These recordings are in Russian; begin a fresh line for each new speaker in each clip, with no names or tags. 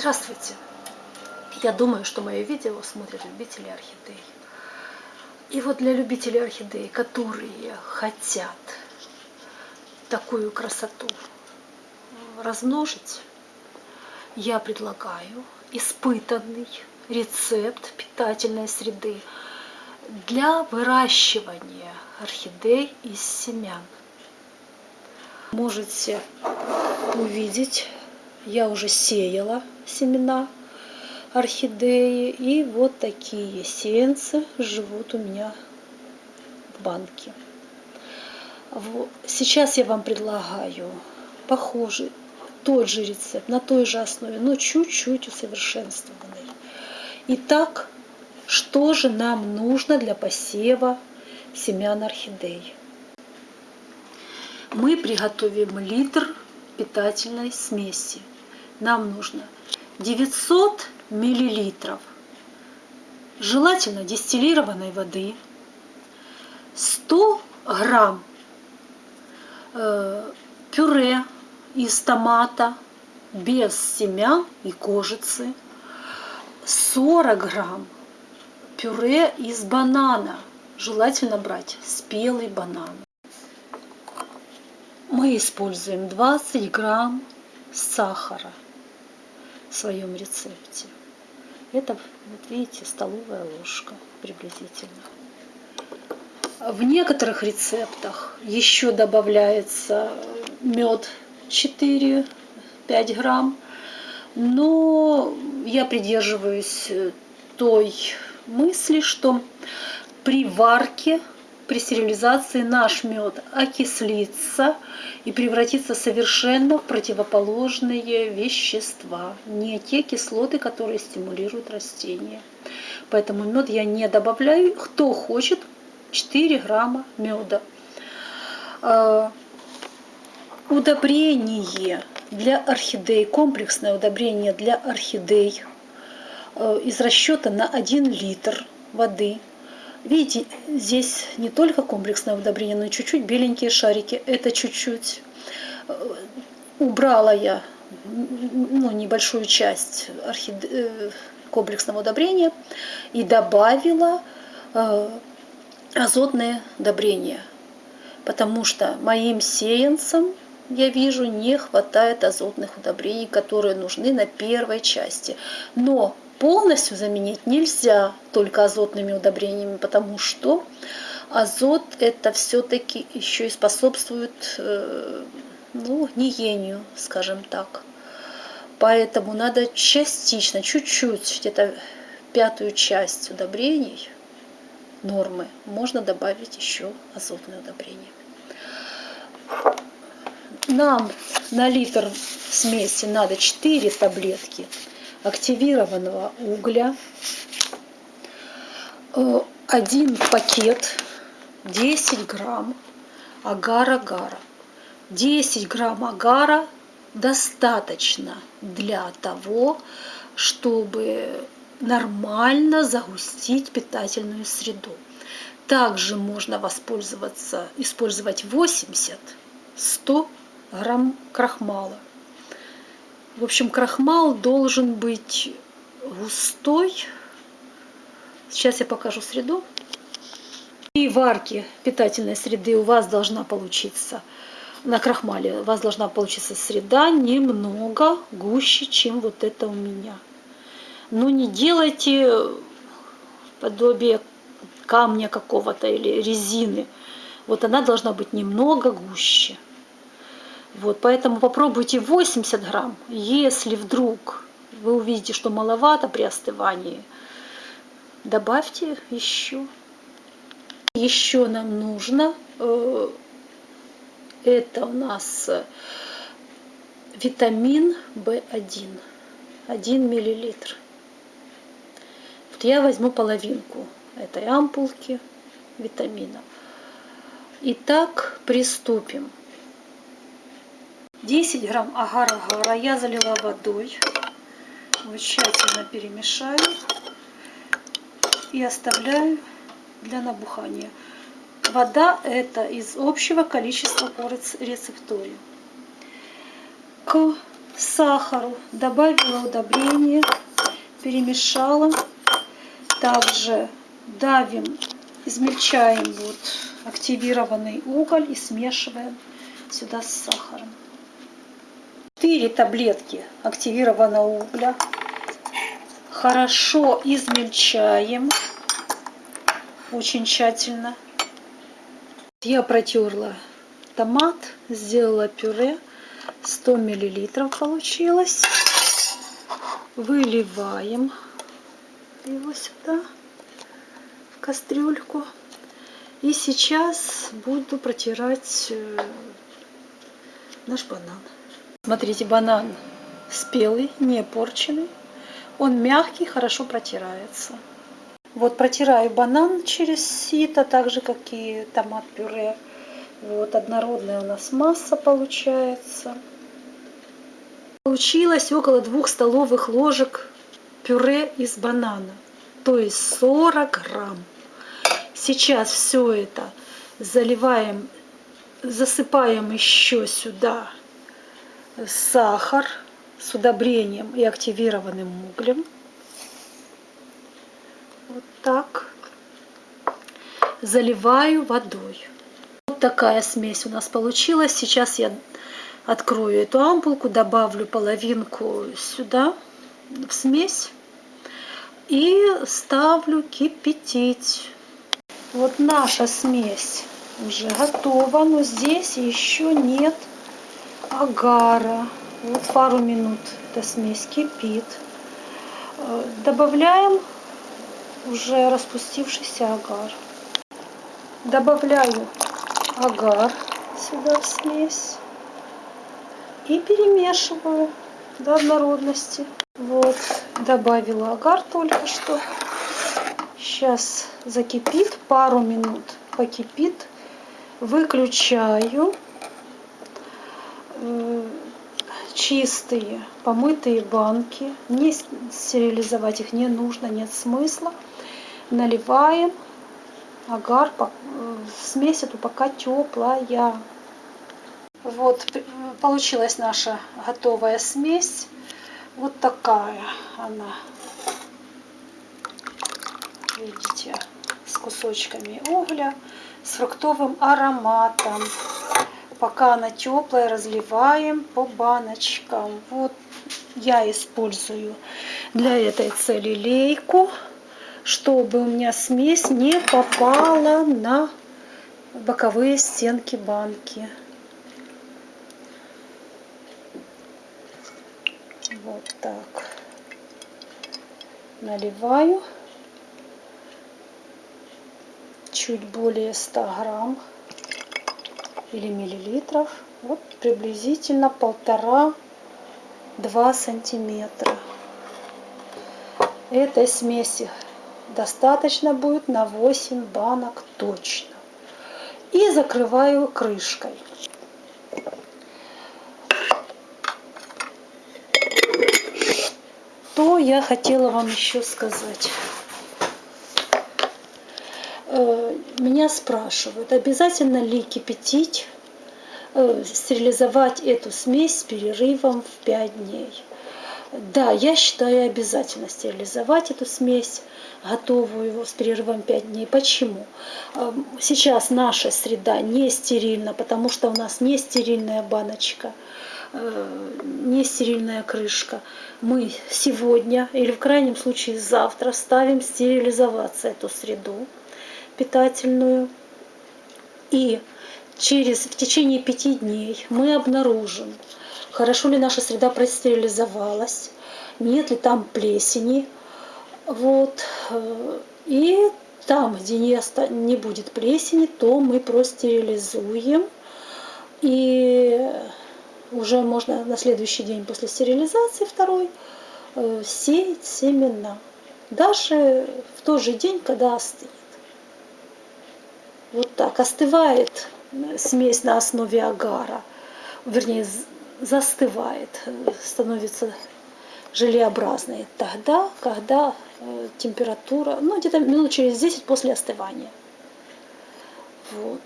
Здравствуйте! Я думаю, что мое видео смотрят любители орхидей. И вот для любителей орхидей, которые хотят такую красоту размножить, я предлагаю испытанный рецепт питательной среды для выращивания орхидей из семян. Можете увидеть я уже сеяла семена орхидеи. И вот такие сеянцы живут у меня в банке. Сейчас я вам предлагаю похожий, тот же рецепт, на той же основе, но чуть-чуть усовершенствованный. Итак, что же нам нужно для посева семян орхидей? Мы приготовим литр питательной смеси нам нужно 900 миллилитров желательно дистиллированной воды, 100 грамм э, пюре из томата без семян и кожицы, 40 грамм пюре из банана, желательно брать спелый банан. Мы используем 20 грамм сахара в своем рецепте. Это, вот видите, столовая ложка приблизительно. В некоторых рецептах еще добавляется мед 4-5 грамм, но я придерживаюсь той мысли, что при варке при стерилизации наш мед окислится и превратится совершенно в противоположные вещества, не те кислоты, которые стимулируют растения. Поэтому мед я не добавляю. Кто хочет, 4 грамма меда. А, удобрение для орхидей, комплексное удобрение для орхидей э, из расчета на 1 литр воды – Видите, здесь не только комплексное удобрение, но и чуть-чуть беленькие шарики. Это чуть-чуть э, убрала я ну, небольшую часть орхид... Э, комплексного удобрения и добавила э, азотное удобрение. Потому что моим сеянцам, я вижу, не хватает азотных удобрений, которые нужны на первой части. Но полностью заменить нельзя только азотными удобрениями, потому что азот это все-таки еще и способствует э, ну, гниению, скажем так. Поэтому надо частично, чуть-чуть, где-то пятую часть удобрений, нормы, можно добавить еще азотное удобрение. Нам на литр смеси надо 4 таблетки активированного угля, э, один пакет 10 грамм агар-агара. 10 грамм агара достаточно для того, чтобы нормально загустить питательную среду. Также можно воспользоваться, использовать 80-100 грамм крахмала. В общем, крахмал должен быть густой. Сейчас я покажу среду. И варки питательной среды у вас должна получиться на крахмале у вас должна получиться среда немного гуще, чем вот это у меня. Но не делайте подобие камня какого-то или резины. Вот она должна быть немного гуще. Вот, поэтому попробуйте 80 грамм. Если вдруг вы увидите, что маловато при остывании, добавьте еще. Еще нам нужно, э, это у нас витамин В1, 1 миллилитр. Вот я возьму половинку этой ампулки витамина. Итак, приступим. 10 грамм агар-агара я залила водой. Вот тщательно перемешаю и оставляю для набухания. Вода это из общего количества по рецептуре. К сахару. Добавила удобрение, перемешала. Также давим, измельчаем вот активированный уголь и смешиваем сюда с сахаром. 4 таблетки активированного угля. Хорошо измельчаем. Очень тщательно. Я протерла томат, сделала пюре. 100 миллилитров получилось. Выливаем его сюда, в кастрюльку. И сейчас буду протирать э, наш банан. Смотрите, банан спелый, не порченный. Он мягкий, хорошо протирается. Вот протираю банан через сито, так же, как и томат-пюре. Вот, однородная у нас масса получается. Получилось около двух столовых ложек пюре из банана, то есть 40 грамм. Сейчас все это заливаем, засыпаем еще сюда сахар с удобрением и активированным углем. Вот так. Заливаю водой. Вот такая смесь у нас получилась. Сейчас я открою эту ампулку, добавлю половинку сюда в смесь и ставлю кипятить. Вот наша смесь уже готова, но здесь еще нет агара. Вот пару минут эта смесь кипит. Э, добавляем уже распустившийся агар. Добавляю агар сюда в смесь и перемешиваю до однородности. Вот, добавила агар только что. Сейчас закипит, пару минут покипит. Выключаю чистые помытые банки. Не стерилизовать их не нужно, нет смысла. Наливаем агар, смесь эту пока теплая. Вот получилась наша готовая смесь. Вот такая она. Видите, с кусочками угля, с фруктовым ароматом. Пока она теплая, разливаем по баночкам. Вот я использую для этой цели лейку, чтобы у меня смесь не попала на боковые стенки банки. Вот так. Наливаю чуть более 100 грамм или миллилитров. Вот приблизительно полтора-два сантиметра. Этой смеси достаточно будет на 8 банок точно. И закрываю крышкой. Что я хотела вам еще сказать? Э, меня спрашивают, обязательно ли кипятить, э, стерилизовать эту смесь с перерывом в 5 дней. Да, я считаю обязательно стерилизовать эту смесь, готовую с перерывом 5 дней. Почему? Э, сейчас наша среда не стерильна, потому что у нас не стерильная баночка, не стерильная крышка. Мы сегодня или в крайнем случае завтра ставим стерилизоваться эту среду питательную. И через, в течение пяти дней мы обнаружим, хорошо ли наша среда простерилизовалась, нет ли там плесени. Вот. И там, где не, не будет плесени, то мы простерилизуем. И уже можно на следующий день после стерилизации второй э, сеять семена. Даже в тот же день, когда остынет. Вот так остывает смесь на основе агара, вернее застывает, становится желеобразной тогда, когда э, температура, ну где-то минут через 10 после остывания. Вот.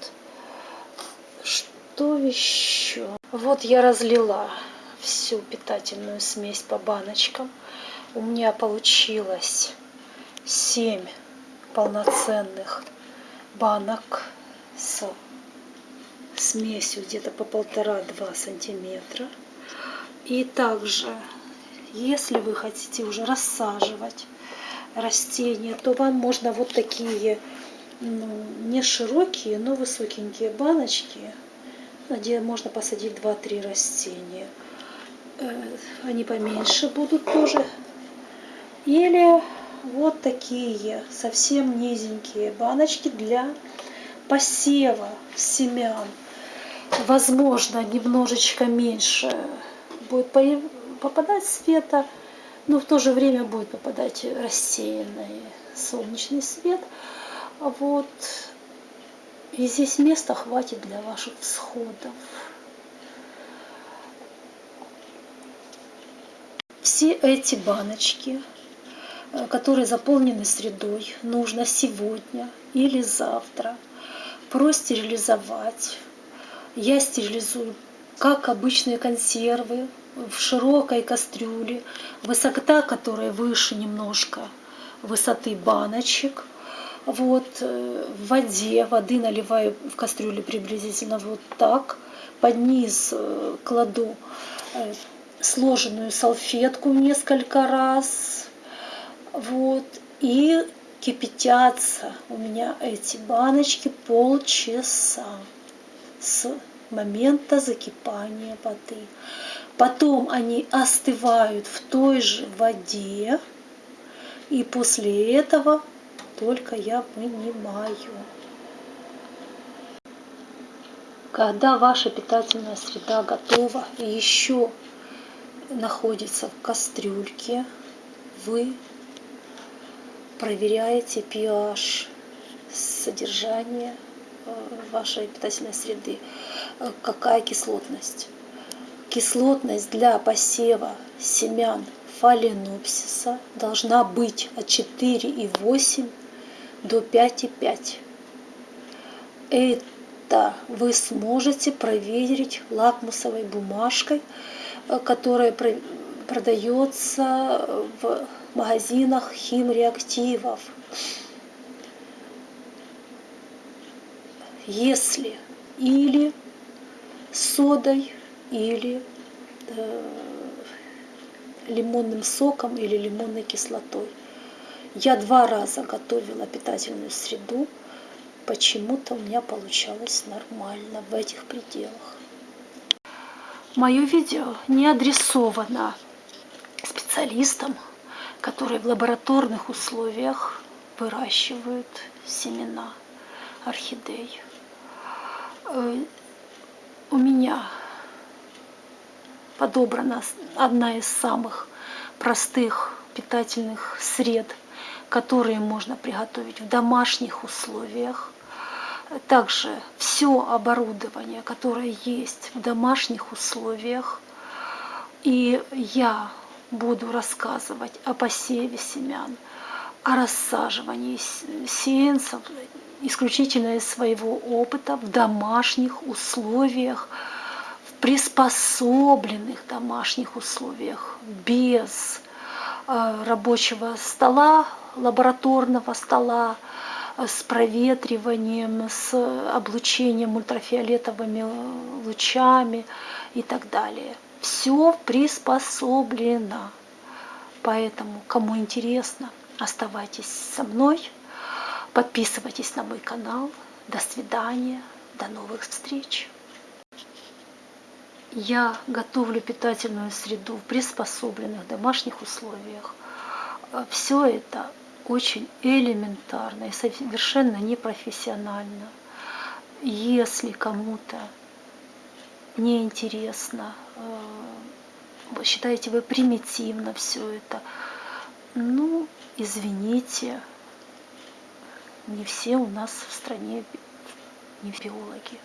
Что еще? Вот я разлила всю питательную смесь по баночкам. У меня получилось 7 полноценных банок с смесью где-то по полтора-два сантиметра. И также, если вы хотите уже рассаживать растения, то вам можно вот такие ну, не широкие, но высокенькие баночки, где можно посадить 2-3 растения. Э, они поменьше будут тоже. Или вот такие совсем низенькие баночки для посева семян. Возможно, немножечко меньше будет попадать света, но в то же время будет попадать рассеянный солнечный свет. Вот. И здесь места хватит для ваших всходов. Все эти баночки, которые заполнены средой, нужно сегодня или завтра простерилизовать. Я стерилизую как обычные консервы в широкой кастрюле, высота которой выше немножко высоты баночек. Вот э, в воде, воды наливаю в кастрюлю приблизительно вот так. Под низ э, кладу э, сложенную салфетку несколько раз. Вот. И кипятятся у меня эти баночки полчаса с момента закипания воды. Потом они остывают в той же воде, и после этого только я вынимаю. Когда ваша питательная среда готова и еще находится в кастрюльке, вы проверяете pH содержания э, вашей питательной среды, э, какая кислотность. Кислотность для посева семян фаленопсиса должна быть от 4,8 до 5,5. Это вы сможете проверить лакмусовой бумажкой, э, которая продается в магазинах химреактивов. Если или содой, или э, лимонным соком или лимонной кислотой. Я два раза готовила питательную среду, почему-то у меня получалось нормально в этих пределах. Мое видео не адресовано специалистам, которые в лабораторных условиях выращивают семена орхидей. Э, у меня подобрана одна из самых простых питательных сред, которые можно приготовить в домашних условиях. Также все оборудование, которое есть в домашних условиях. И я буду рассказывать о посеве семян, о рассаживании сеянцев исключительно из своего опыта в домашних условиях, в приспособленных домашних условиях, без э, рабочего стола, лабораторного стола, э, с проветриванием, с облучением ультрафиолетовыми лучами и так далее все приспособлено. Поэтому, кому интересно, оставайтесь со мной, подписывайтесь на мой канал. До свидания, до новых встреч. Я готовлю питательную среду в приспособленных домашних условиях. Все это очень элементарно и совершенно непрофессионально. Если кому-то неинтересно, вы э, считаете вы примитивно все это. Ну, извините, не все у нас в стране не биологи.